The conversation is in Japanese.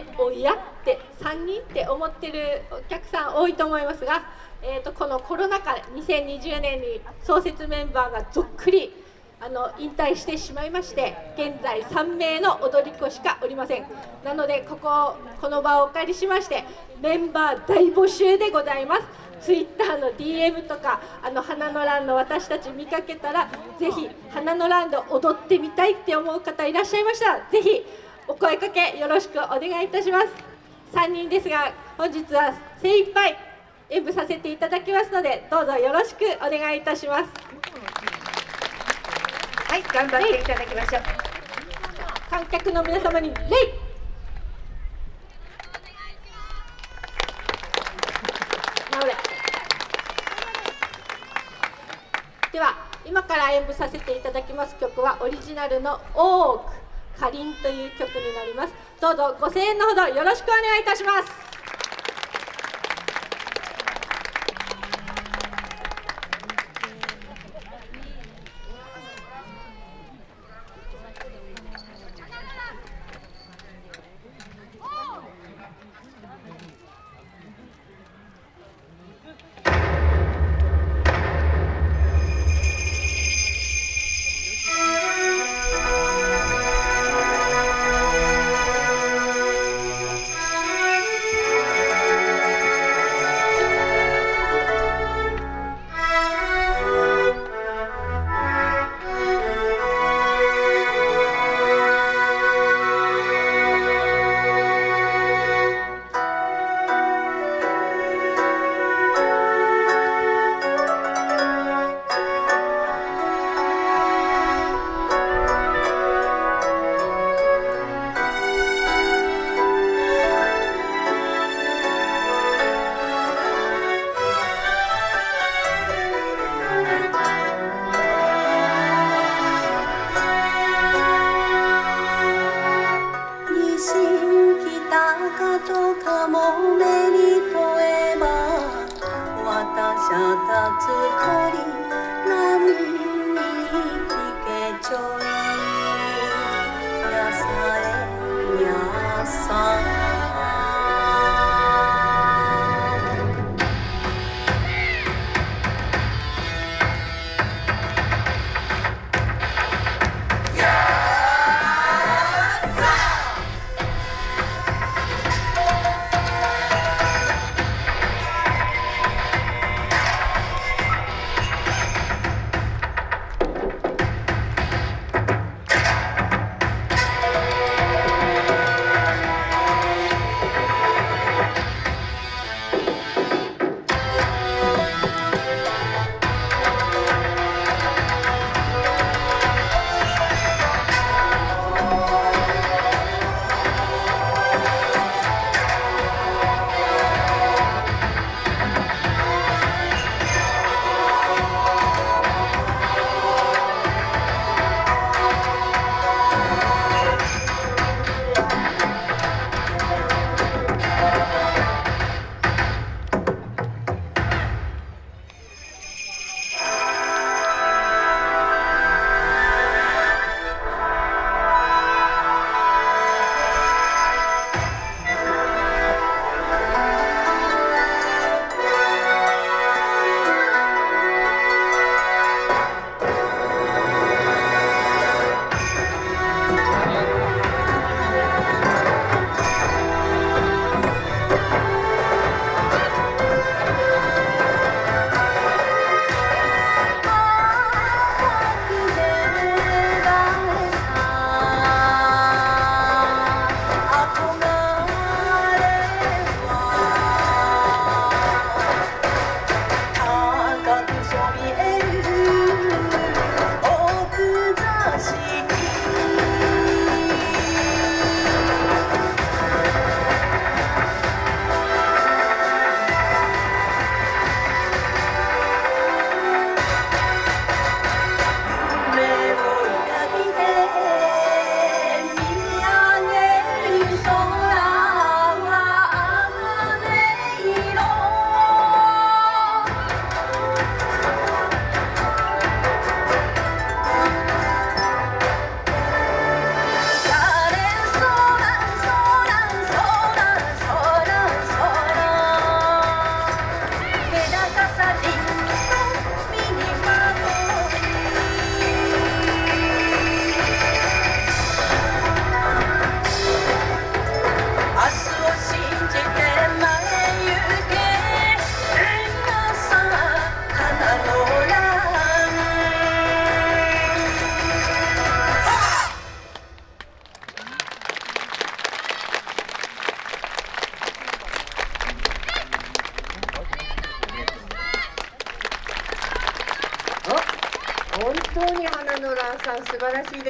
っておやって3人って思ってるお客さん多いと思いますが、えーと、このコロナ禍2020年に創設メンバーがぞっくりあの引退してしまいまして現在3名の踊り子しかおりません。なのでこここの場をお借りしましてメンバー大募集でございます。ツイッターの DM とかあの花のランの私たち見かけたらぜひ花のランド踊ってみたいって思う方いらっしゃいましたらぜひお声かけよろしくお願いいたします。3人ですが本日は精一杯演舞させていただきますのでどうぞよろしくお願いいたします。はい頑張っていただきましょう。観客の皆様に礼。では今から演舞させていただきます曲はオリジナルの「オークかりん」という曲になります。どうぞご声援のほどよろしくお願いいたします。かとかも目に問えば私は立つ声当に花の蘭さん素晴らしいです。